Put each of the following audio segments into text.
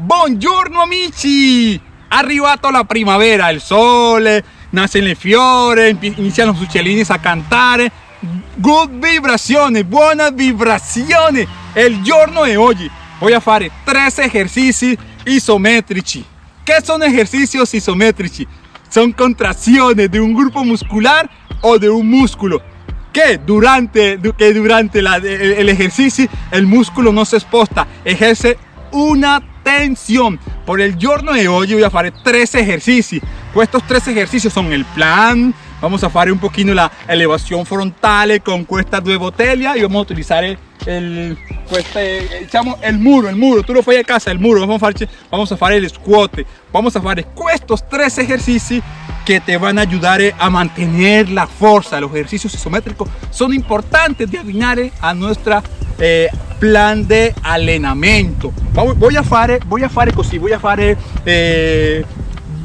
Buongiorno amici! Arrivato la primavera, il sole, nascen le fiore, iniziano gli uccellini a cantare. Good vibrazione, buona vibrazione! Il giorno di oggi voy a fare tres ejercicios isométricos. ¿Qué son ejercicios isométricos? Son contracciones de un grupo muscular o de un músculo que durante, que durante el, el, ejercicio el músculo no se exposta, ejerce una tensión. Por el giorno de hoy voy a hacer tres ejercicios. Pues estos tres ejercicios son el plan, vamos a hacer un poquito la elevación frontale con estas dos botellas y vamos a utilizar el, el, este, el muro, el muro, tú lo fai a casa, el muro, vamos a hacer, vamos a hacer el squat, vamos a hacer estos tres ejercicios que te van a ayudar a mantener la fuerza. Los ejercicios isométricos son importantes de afinar a nuestra eh, plan de allenamento. Voy a hacer, voy a hacer así, voy a hacer eh,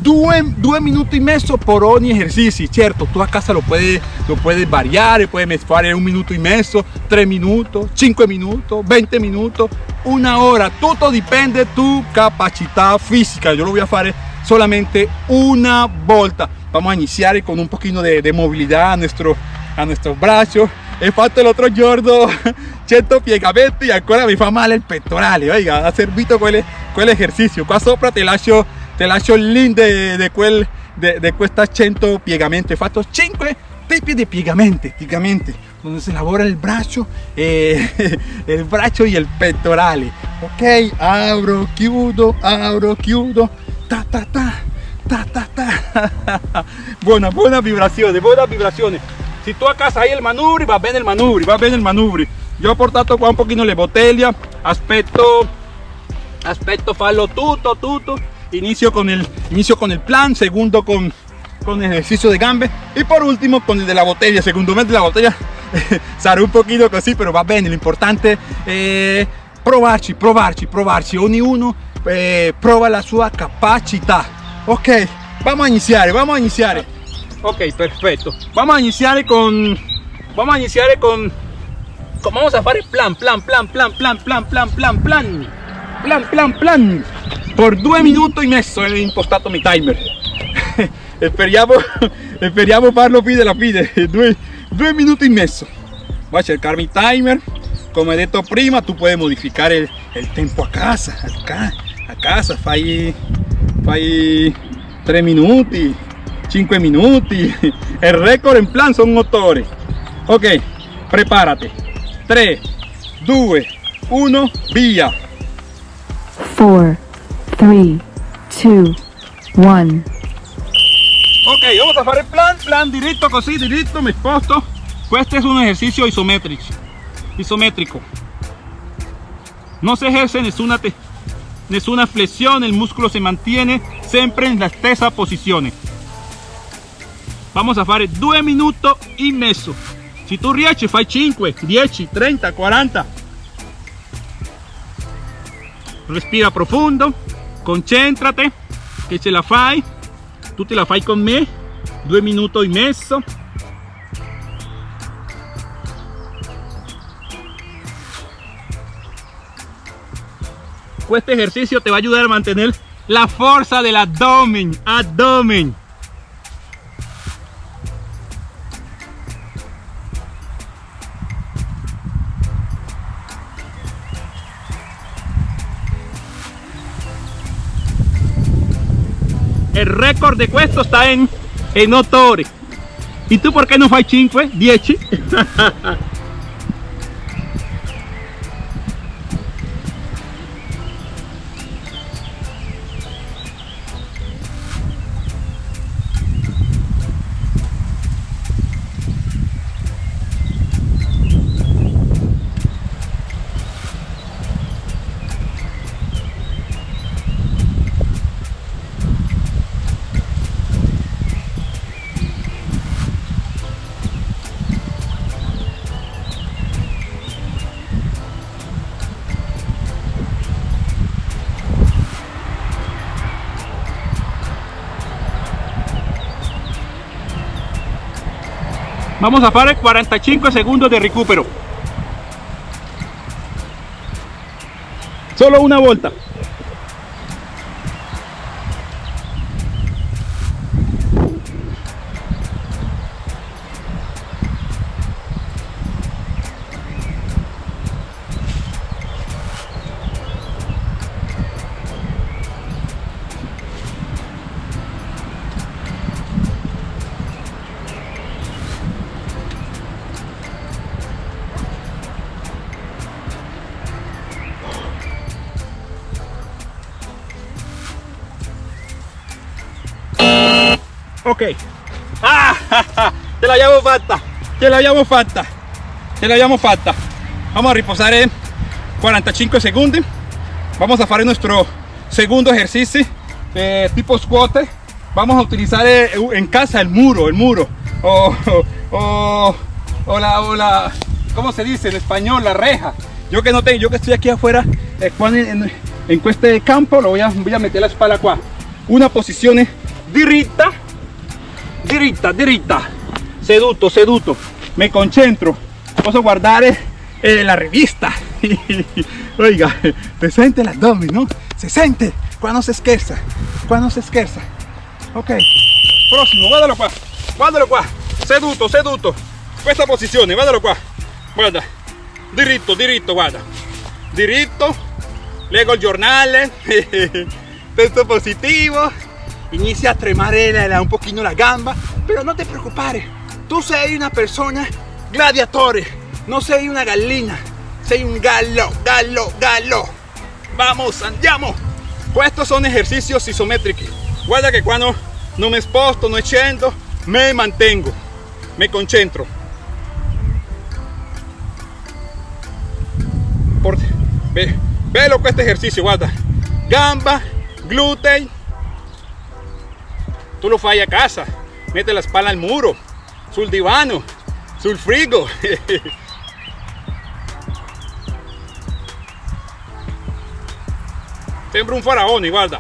due, due minuti e mezzo por ogni ejercicio, cierto, tú a casa lo puedes, lo puedes variar, puedes fare un minuto y medio, 3 minutos, 5 minutos, 20 minutos, una hora, todo depende de tu capacidad física. Yo lo voy a hacer solamente una volta. Vamos a iniciar con un poquito de, de movilidad a, nuestro, a nuestros brazos. He fatto l'altro giorno 100 piegamenti e ancora mi fa male il pettorale, oiga, ha servito quel, quell'esercizio. Qua sopra te lascio, te lascio il link di quel, de, de questa 100 piegamenti. Ho fatto 5 tipi di piegamenti, piegamenti, donde se lavora il braccio, e, il braccio e il pettorale. Ok, apro, chiudo, apro, chiudo, ta ta ta, ta ta ta. buona, buona vibrazione, buona vibrazione. Si tú a casa hay el manubri, va bien el manubri, va bien el manubri. Yo he portato qua un poquito le botella, aspetto, aspetto farlo tutto, tutto. Inicio con el, inicio con el plan, segundo con, con ejercicio de gambe y por último con el de la botella. Segundo mes de la botella sarà un poquito así, pero va bien. Lo importante es eh, provarci, provarci, provarci. Ognuno eh, la sua capacità. Ok, vamos a iniciar, vamos a iniciar. Ok, perfecto. Vamos a iniciar con... Vamos a iniciar con... vamos a hacer plan, plan, plan, plan, plan, plan, plan, plan, plan. Plan, plan, plan. Por due minutos y medio he impostato mi timer. speriamo, speriamo farlo pide la pide. Due, due minuti e mezzo. Voy a cercar mi timer. Como he dicho prima, tú puedes modificar el, el tiempo a casa. Acá, a casa, fai, fai 3 minutos 5 minuti el récord en plan son motores. Ok prepárate. 3 2 1 via 4 3 2 1 ok vamos a hacer el plan plan directo así directo me sposto este es un ejercicio isométrico isométrico. No se ejerce nessuna, nessuna flessione, il muscolo si mantiene sempre nella stessa posizione. Vamos a fare 2 minuti e mezzo. Se tu riesci fai 5, 10, 30, 40. Respira profondo, concentrate, che ce la fai. Tu te la fai con me, 2 minuti e mezzo. Este ejercicio te va a ayudar a mantener la fuerza del abdomen abdomen el récord de questo está en, en 8 ¿Y tú por qué no fai 5? 10? Vamos a hacer 45 segundos de recupero. Solo una vuelta. Ok. Ah, ce l'abbiamo fatta. Ce l'abbiamo fatta. Ce l'abbiamo fatta. Vamos a reposar en 45 segundos. Vamos a hacer nuestro segundo ejercicio de tipo squat. Vamos a utilizar eh, en casa el muro, el muro. O, o, o la, o la, ¿cómo se dice en español? La reja. Yo que no tengo, yo que estoy aquí afuera, eh, en, en, este campo, lo voy a, voy a meter la espalda acá. Una posición dirita, dirita, dirita, seduto, seduto. Me concentro. Posso guardare eh, la revista. Oiga, se siente el abdomen, ¿no? Se siente cuando se esquerza, cuando se esquerza. Ok, próximo, guardalo qua, guardalo qua, seduto, seduto. Questa posizione, guardalo qua, guarda, diritto, diritto, guarda, diritto, leggo il giornale, texto positivo, inicia a tremare un poquito la gamba, pero no te preocupes, tú sei una persona gladiatore, no sei una gallina, sei un gallo, gallo, gallo. Vamos, andiamo. Estos son ejercicios isométricos. Guarda que cuando no me sposto, no echando, me mantengo, me concentro. Por, ve, velo con este ejercicio, guarda. Gamba, glúteo. Tú lo fai a casa. Mete la espalda al muro, sul divano, sul frigo. Sembra un faraone, guarda.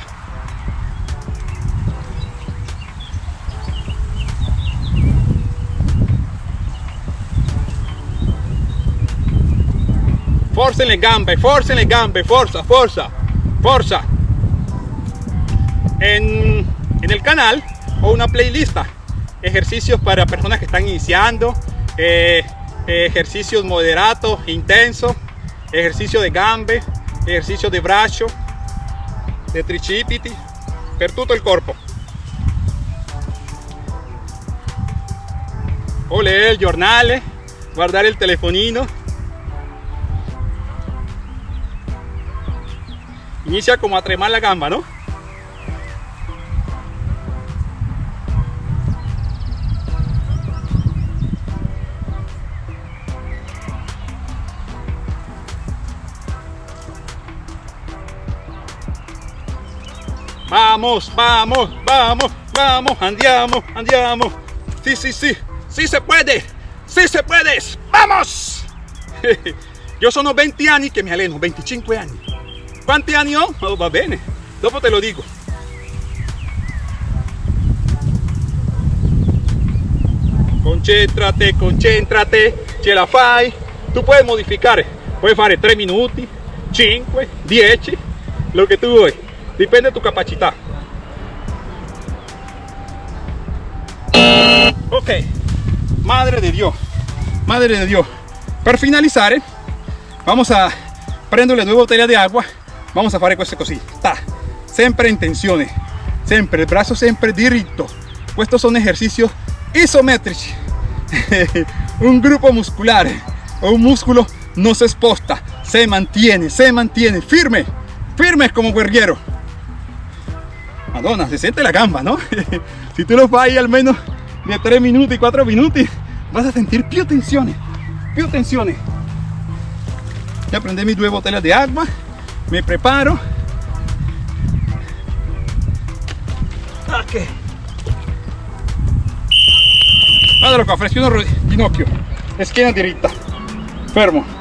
Forza le gambe, forza le gambe, forza, forza, forza. En, en el canal o una playlist ejercicios para personas que están iniciando, eh, ejercicios moderados, intensos, ejercicio de gambe, ejercicio de brazo, de tricipiti per tutto il corpo o leer el giornale guardare il telefonino. Inicia como a tremar la gamba no Vamos, vamos, vamos, vamos, andiamo, andiamo. Sí, sí, sí, sí se puede, sí se puede, vamos. Yo sono 20 años que me aleno, 25 años. ¿Cuántos años? Oh, va bene, dopo te lo digo. Concéntrate, concéntrate, ce la fai. Tú puedes modificar, puedes fare 3 minutos, 5, 10, lo que tú vuoi. Depende de tu capacidad. Ok, madre de Dios, madre de Dios. Para finalizar, eh, vamos a prenderle due bottiglie de agua. Vamos a hacer queste così. Ta. Sempre in tensione, sempre il braccio sempre diritto. Estos son ejercicios isométricos. un grupo muscular o un músculo no se exposta, se mantiene, se mantiene firme, firme como guerrero. Madonna, se siente la gamba, ¿no? si tú lo fai al menos de 3 minutos y 4 minutos, vas a sentir più tensiones, più tensiones. Ya prendí mis dos botellas de agua, me preparo. Ok. Guardalo qua, flessione ginocchio, schiena diritta, fermo.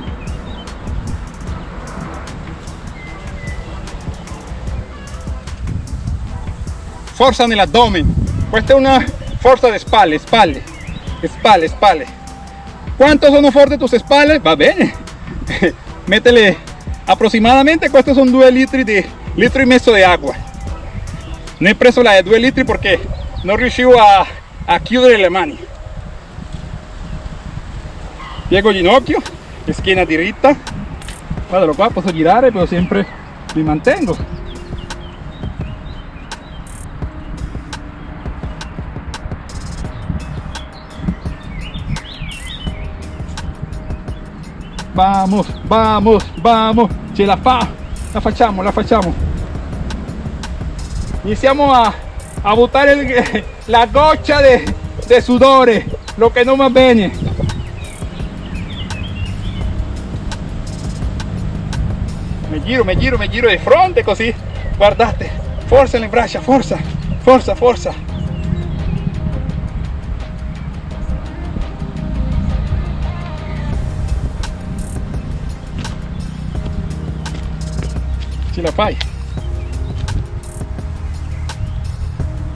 Forza nell'addome, questa è una forza de espalda, espalda, espalda, espalda. ¿Cuántos son fuertes tus espaldas? Va bien. Métele aproximadamente, estos son 2 litros de litro y medio de agua. No he preso la de 2 litros porque no riuscivo a, a chiudere le mani. Piego ginocchio, schiena diritta. Guardalo qua, posso girare, pero siempre mi mantengo. Vamos, vamos, vamos. Ce la fa. La facciamo, la facciamo. Iniziamo a, a buttare la goccia de, de sudore, lo che non va bene. Mi giro, mi giro, mi giro di fronte così, guardate, forza le braccia, forza, forza, forza. Ce la fai.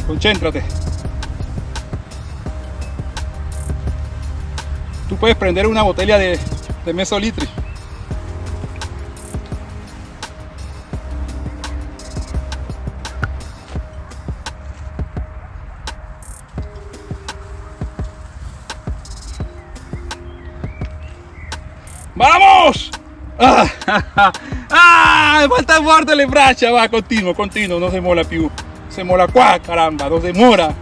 Concéntrate. Tú puedes prender una botella de, de mesolitri. ¡Vamos! Ah, falta fuerte le braccia, va, continuo, continuo, non si mola più. Se mola qua, caramba, non demora.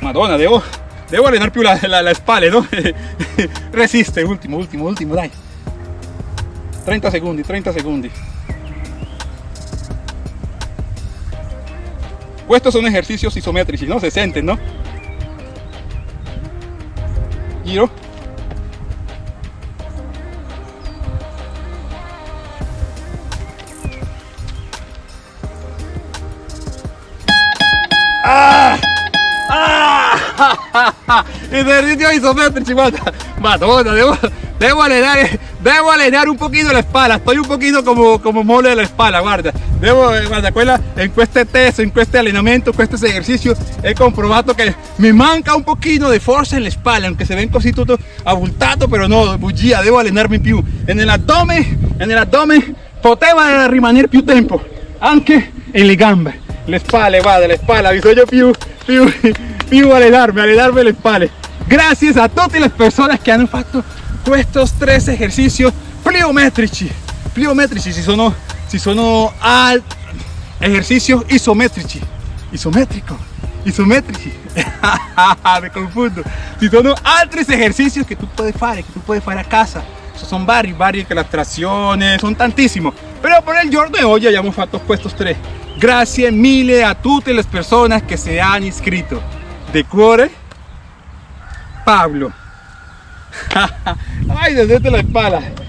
Madonna, devo, devo allenare più la, la, la spalle, no? Resiste, ultimo, ultimo, ultimo, dai. 30 secondi, 30 secondi. Estos son ejercicios isométricos, ¿no? Se sienten, ¿no? Giro. ¡Ah! ¡Ah! Ejercicio isométrico, guarda. Madonna, devo, devo allenare, devo allenare un pochino la espalda. Estoy un pochino como, como mole de la espalda, guarda. Devo, guarda, quella, in queste test, in questo allenamento, questo esercizio, he comprovato che mi manca un pochino di forza en la espalda, aunque se ven così tutto abultato, però no, bugia, devo allenarmi più. E nell'addome, e nell'addome poteva rimanere più tempo, anche nelle gambe. Le spalle, guarda, le spalle, bisogno più, più, più allenarmi, allenarmi le spalle. Gracias a tutte le persone che hanno fatto questi tre esercizi pliometrici. Pliometrici si sono, si sono al ejercicios isométrici. Isométrico, isométrici. Me confundo. Ci sono altri esercizi che tu puoi fare, che tu puoi fare a casa. Sono vari, vari che la trazione, sono tantissimo. Però per il giorno di oggi abbiamo fatto questi tre. Grazie mille a tutte le persone che si hanno iscritto. De cuore, Pablo. Ay, desde la espalda.